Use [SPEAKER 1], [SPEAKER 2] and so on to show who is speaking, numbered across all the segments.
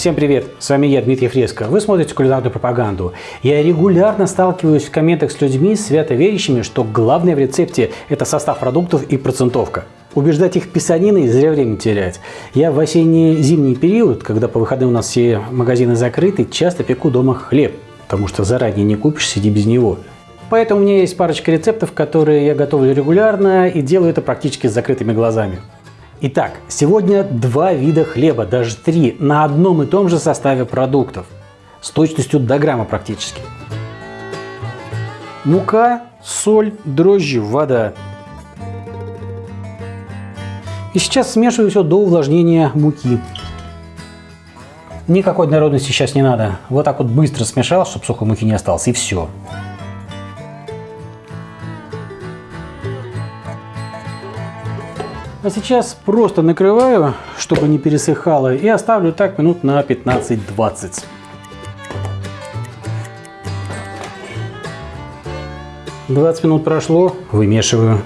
[SPEAKER 1] Всем привет, с вами я, Дмитрий Фреско. Вы смотрите кулинарную пропаганду. Я регулярно сталкиваюсь в комментах с людьми, свято верящими, что главное в рецепте – это состав продуктов и процентовка. Убеждать их писаниной зря время терять. Я в осенне-зимний период, когда по выходным у нас все магазины закрыты, часто пеку дома хлеб, потому что заранее не купишь, сиди без него. Поэтому у меня есть парочка рецептов, которые я готовлю регулярно и делаю это практически с закрытыми глазами. Итак, сегодня два вида хлеба, даже три, на одном и том же составе продуктов. С точностью до грамма практически. Мука, соль, дрожжи, вода. И сейчас смешиваю все до увлажнения муки. Никакой народности сейчас не надо. Вот так вот быстро смешал, чтобы сухой муки не осталось, и все. А сейчас просто накрываю, чтобы не пересыхало, и оставлю так минут на 15-20. Двадцать минут прошло, вымешиваю.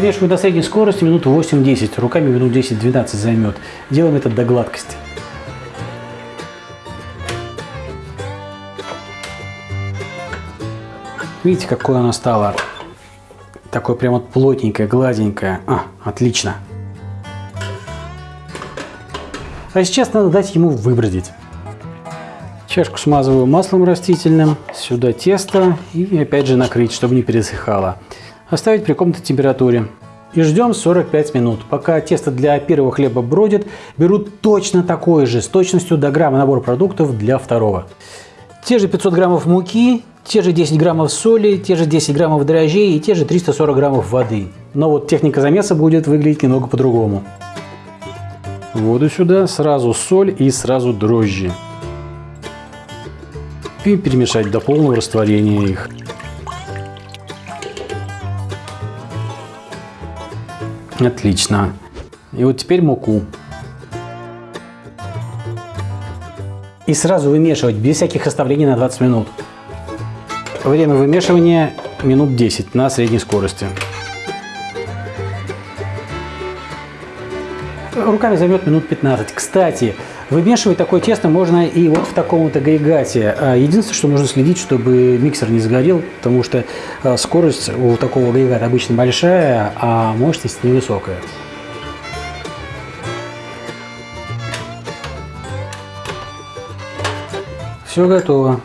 [SPEAKER 1] Вывешиваю до средней скорости минут 8-10, руками минут 10-12 займет. Делаем это до гладкости. Видите, какое оно стало? Такое прям вот плотненькое, гладенькое. А, отлично. А сейчас надо дать ему выбродить. Чашку смазываю маслом растительным, сюда тесто и опять же накрыть, чтобы не пересыхало оставить при комнатной температуре. И ждем 45 минут. Пока тесто для первого хлеба бродит, берут точно такое же, с точностью до грамма набор продуктов для второго. Те же 500 граммов муки, те же 10 граммов соли, те же 10 граммов дрожжей и те же 340 граммов воды. Но вот техника замеса будет выглядеть немного по-другому. Воду сюда, сразу соль и сразу дрожжи. И перемешать до полного растворения их. Отлично. И вот теперь муку. И сразу вымешивать, без всяких оставлений на 20 минут. Время вымешивания минут 10 на средней скорости. Руками займет минут 15. Кстати, вымешивать такое тесто можно и вот в таком вот агрегате. А единственное, что нужно следить, чтобы миксер не сгорел, потому что а, скорость у такого агрегата обычно большая, а мощность невысокая. Все готово.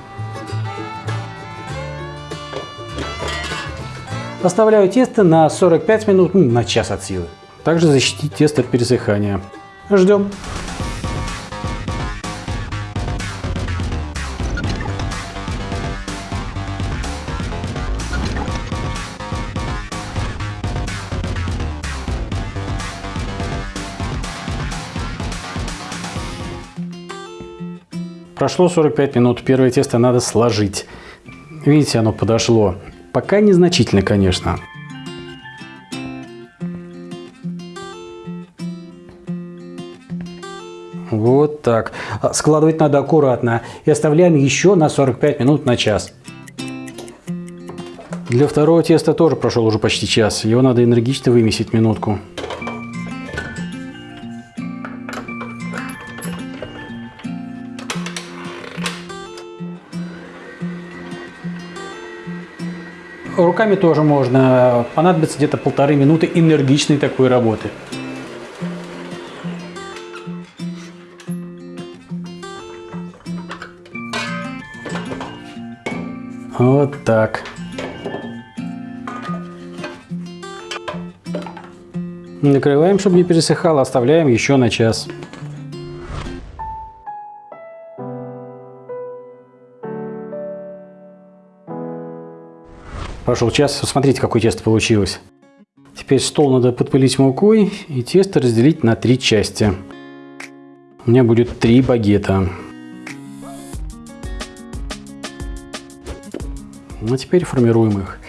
[SPEAKER 1] Оставляю тесто на 45 минут, ну, на час от силы. Также защитить тесто от пересыхания. Ждем. Прошло 45 минут, первое тесто надо сложить. Видите, оно подошло. Пока незначительно, конечно. Вот так. А, складывать надо аккуратно. И оставляем еще на 45 минут на час. Для второго теста тоже прошел уже почти час. Его надо энергично вымесить минутку. Руками тоже можно. Понадобится где-то полторы минуты энергичной такой работы. Вот так. Накрываем, чтобы не пересыхало, оставляем еще на час. Прошел час, смотрите, какое тесто получилось. Теперь стол надо подпылить мукой и тесто разделить на три части. У меня будет три багета. Ну, а теперь формируем их.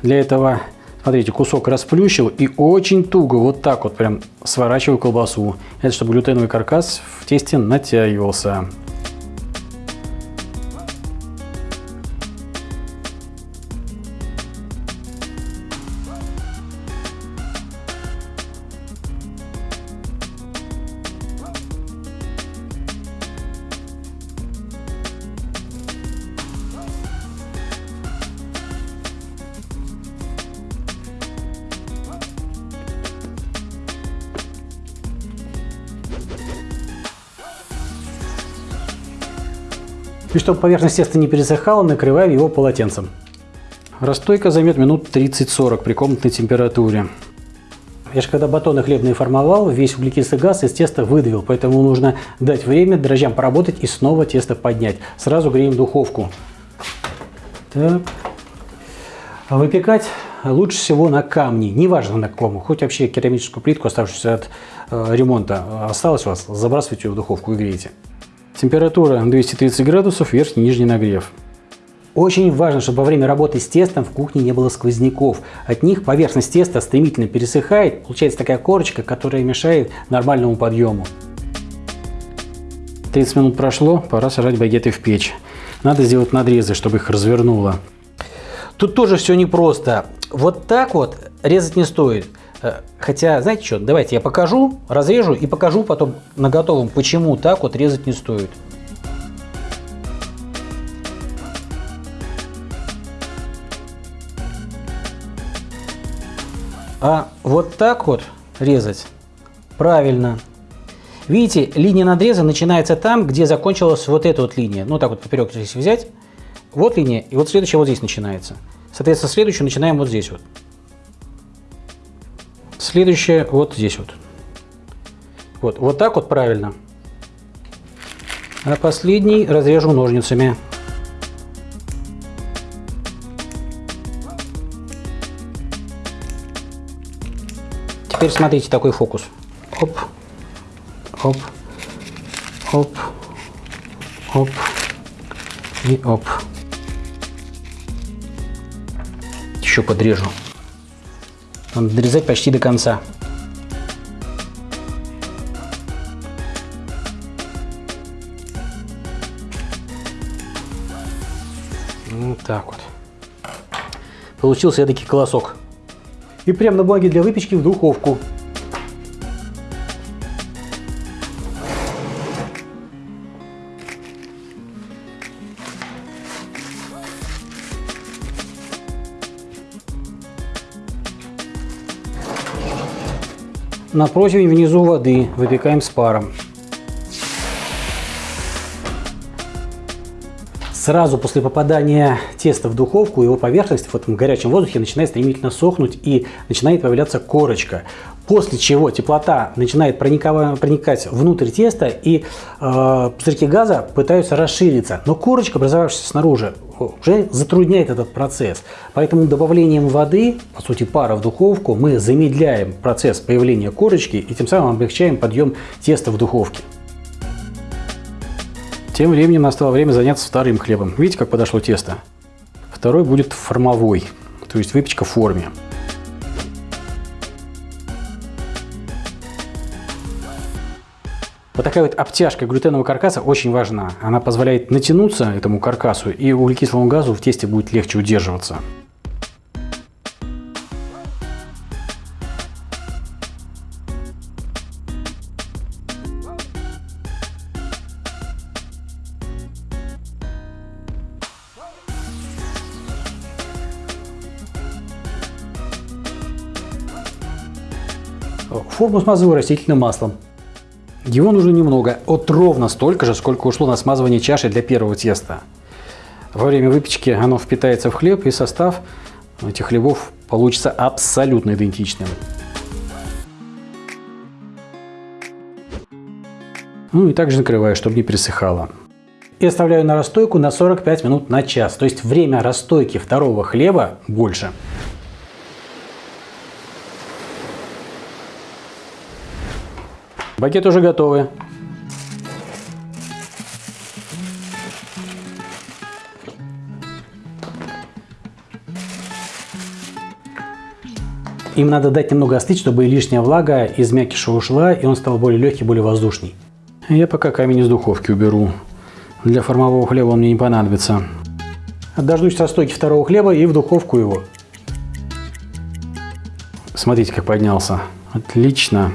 [SPEAKER 1] Для этого, смотрите, кусок расплющил и очень туго, вот так вот прям сворачиваю колбасу. Это чтобы глютеновый каркас в тесте натягивался. И чтобы поверхность теста не пересыхала, накрываем его полотенцем. Расстойка займет минут 30-40 при комнатной температуре. Я же когда батоны хлебные формовал, весь углекислый газ из теста выдавил, поэтому нужно дать время дрожжам поработать и снова тесто поднять. Сразу греем духовку. Так. Выпекать лучше всего на камне, неважно на каком, хоть вообще керамическую плитку, оставшуюся от э, ремонта, осталось у вас, забрасывайте ее в духовку и грейте. Температура 230 градусов, верхний и нижний нагрев. Очень важно, чтобы во время работы с тестом в кухне не было сквозняков. От них поверхность теста стремительно пересыхает, получается такая корочка, которая мешает нормальному подъему. 30 минут прошло, пора сажать багеты в печь. Надо сделать надрезы, чтобы их развернуло. Тут тоже все непросто. Вот так вот резать не стоит. Э, хотя, знаете что, давайте я покажу, разрежу и покажу потом на готовом, почему так вот резать не стоит. А вот так вот резать правильно. Видите, линия надреза начинается там, где закончилась вот эта вот линия. Ну, так вот поперек здесь взять. Вот линия, и вот следующая вот здесь начинается. Соответственно, следующую начинаем вот здесь вот. Следующая вот здесь вот. Вот, вот так вот правильно. А последний разрежу ножницами. Теперь смотрите такой фокус. Оп, оп, оп, оп и оп. Еще подрежу. Надо дорезать почти до конца. Вот так вот. Получился эдакий колосок и прямо на бумаге для выпечки в духовку. На противень внизу воды выпекаем с паром. Сразу после попадания теста в духовку его поверхность в этом горячем воздухе начинает стремительно сохнуть и начинает появляться корочка. После чего теплота начинает проникать внутрь теста и э, пузырьки газа пытаются расшириться. Но корочка, образовавшаяся снаружи, уже затрудняет этот процесс. Поэтому добавлением воды, по сути пара в духовку, мы замедляем процесс появления корочки и тем самым облегчаем подъем теста в духовке. Тем временем настало время заняться вторым хлебом. Видите, как подошло тесто? Второй будет формовой, то есть выпечка в форме. Вот такая вот обтяжка глютенового каркаса очень важна. Она позволяет натянуться этому каркасу, и углекислому газу в тесте будет легче удерживаться. Форму смазываю растительным маслом. Его нужно немного, от ровно столько же, сколько ушло на смазывание чаши для первого теста. Во время выпечки оно впитается в хлеб и состав этих хлебов получится абсолютно идентичным. Ну и также накрываю, чтобы не пересыхало. И оставляю на расстойку на 45 минут на час. То есть время расстойки второго хлеба больше. Багет уже готовы. Им надо дать немного остыть, чтобы лишняя влага из мякиша ушла, и он стал более легкий, более воздушный. Я пока камень из духовки уберу. Для формового хлеба он мне не понадобится. Дождусь расстойки второго хлеба и в духовку его. Смотрите, как поднялся. Отлично.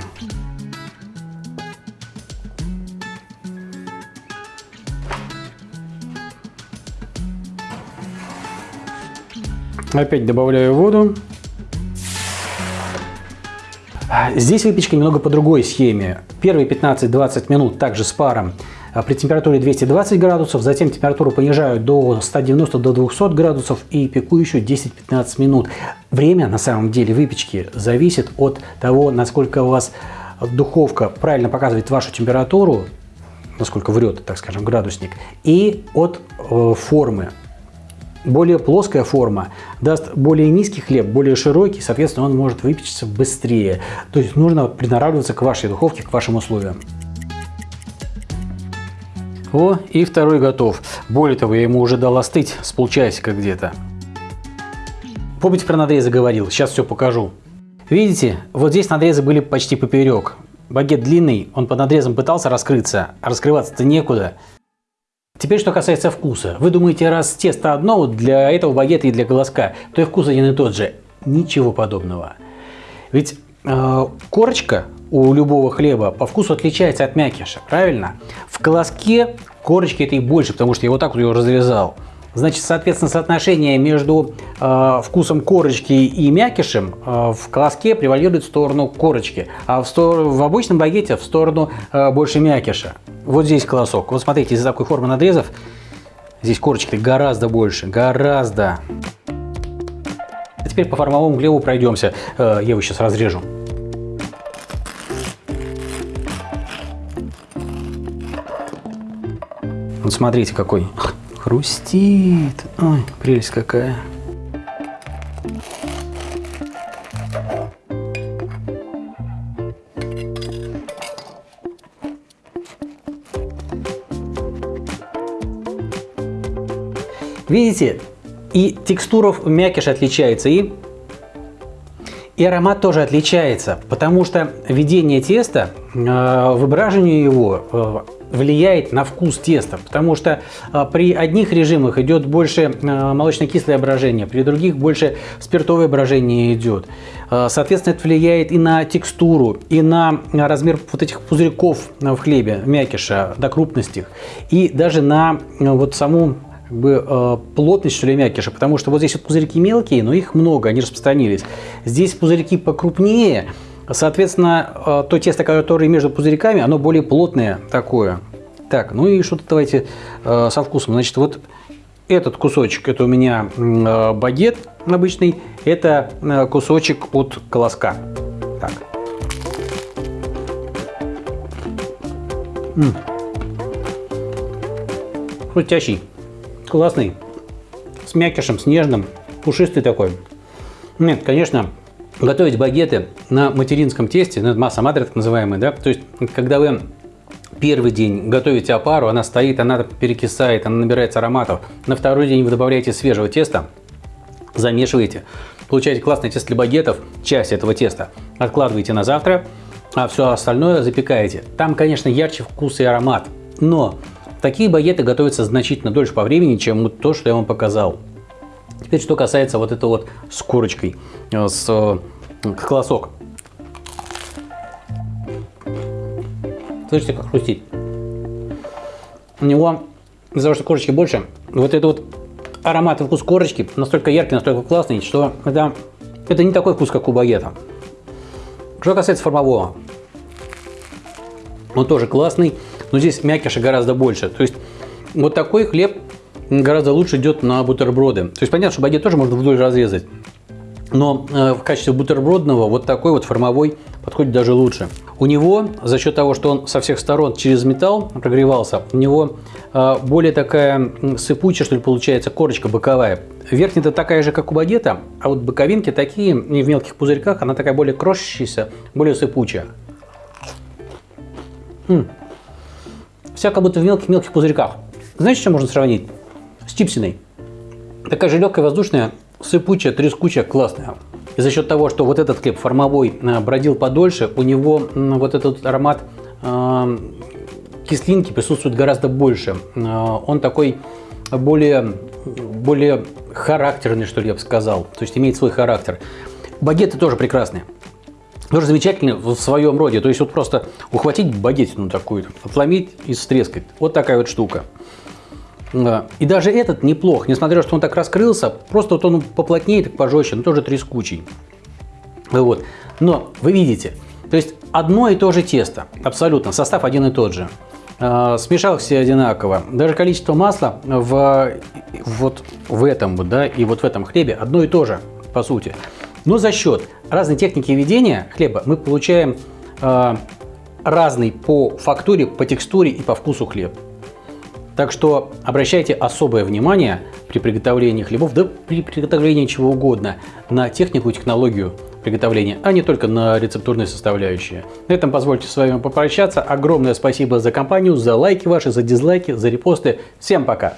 [SPEAKER 1] Опять добавляю воду. Здесь выпечка немного по другой схеме. Первые 15-20 минут также с паром а, при температуре 220 градусов, затем температуру понижают до 190 до 200 градусов и пеку еще 10-15 минут. Время на самом деле выпечки зависит от того, насколько у вас духовка правильно показывает вашу температуру, насколько врет, так скажем, градусник, и от э, формы. Более плоская форма даст более низкий хлеб, более широкий, соответственно, он может выпечься быстрее. То есть нужно приноравливаться к вашей духовке, к вашим условиям. О, и второй готов. Более того, я ему уже дал остыть с полчасика где-то. Помните про надрезы говорил? Сейчас все покажу. Видите, вот здесь надрезы были почти поперек. Багет длинный, он под надрезом пытался раскрыться, а раскрываться-то некуда. Теперь, что касается вкуса. Вы думаете, раз тесто одно для этого багета и для голоска, то и вкус один и тот же. Ничего подобного. Ведь э, корочка у любого хлеба по вкусу отличается от мякиша, правильно? В колоске корочки этой больше, потому что я вот так вот ее разрезал. Значит, соответственно, соотношение между э, вкусом корочки и мякишем э, в колоске превалирует в сторону корочки, а в, стор в обычном багете в сторону э, больше мякиша. Вот здесь колосок. Вот смотрите, из-за такой формы надрезов здесь корочки гораздо больше, гораздо. А теперь по формовому хлебу пройдемся. Э, я его сейчас разрежу. Вот смотрите, какой Хрустит. Ой, прелесть какая. Видите, и текстура мякиш отличается, и, и аромат тоже отличается, потому что введение теста, э, выбраживание его э, влияет на вкус теста, потому что а, при одних режимах идет больше а, молочно-кислое брожение, при других больше спиртовое брожение идет. А, соответственно, это влияет и на текстуру, и на размер вот этих пузырьков в хлебе, мякиша, до крупности и даже на вот саму бы, плотность что ли мякиша, потому что вот здесь вот пузырьки мелкие, но их много, они распространились. Здесь пузырьки покрупнее, Соответственно, э, то тесто, которое между пузырьками, оно более плотное такое. Так, ну и что-то давайте э, со вкусом. Значит, вот этот кусочек, это у меня э, багет обычный, это кусочек от колоска. Так. М классный, с мякишем, с нежным, пушистый такой. Нет, конечно, готовить багеты на материнском тесте, ну, масса матри так называемая, да, то есть когда вы первый день готовите опару, она стоит, она перекисает, она набирается ароматов. На второй день вы добавляете свежего теста, замешиваете, получаете классное тесто для багетов, часть этого теста откладываете на завтра, а все остальное запекаете. Там, конечно, ярче вкус и аромат, но такие багеты готовятся значительно дольше по времени, чем то, что я вам показал. Теперь, что касается вот этого вот с корочкой, э, с э, колосок. Слышите, как хрустит? У него, из-за того, что корочки больше, вот этот вот аромат и вкус корочки настолько яркий, настолько классный, что это, это не такой вкус, как у багета. Что касается формового, он тоже классный, но здесь мякиша гораздо больше. То есть вот такой хлеб гораздо лучше идет на бутерброды. То есть понятно, что багет тоже можно вдоль разрезать. Но э, в качестве бутербродного вот такой вот формовой подходит даже лучше. У него, за счет того, что он со всех сторон через металл прогревался, у него э, более такая сыпучая, что ли, получается, корочка боковая. Верхняя-то такая же, как у багета, а вот боковинки такие, и в мелких пузырьках, она такая более крошащаяся, более сыпучая. М -м. Вся как будто в мелких-мелких пузырьках. Знаете, что можно сравнить? С чипсиной. Такая же легкая, воздушная, сыпучая, трескучая, классная. И за счет того, что вот этот хлеб формовой э, бродил подольше, у него вот этот аромат э, кислинки присутствует гораздо больше. Э, он такой более, более характерный, что ли, я бы сказал. То есть имеет свой характер. Багеты тоже прекрасные. Тоже замечательные в своем роде. То есть вот просто ухватить багетину такую, отломить и стрескать. Вот такая вот штука. И даже этот неплох, несмотря на то, что он так раскрылся, просто вот он поплотнее, так пожестче, но тоже трескучий. Вот. Но вы видите, то есть одно и то же тесто, абсолютно, состав один и тот же. э, смешал все одинаково. Даже количество масла в, вот в этом да, и вот в этом хлебе одно и то же, по сути. Но за счет разной техники ведения хлеба мы получаем э, разный по фактуре, по текстуре и по вкусу хлеб. Так что обращайте особое внимание при приготовлении хлебов, да при приготовлении чего угодно, на технику и технологию приготовления, а не только на рецептурные составляющие. На этом позвольте с вами попрощаться. Огромное спасибо за компанию, за лайки ваши, за дизлайки, за репосты. Всем пока!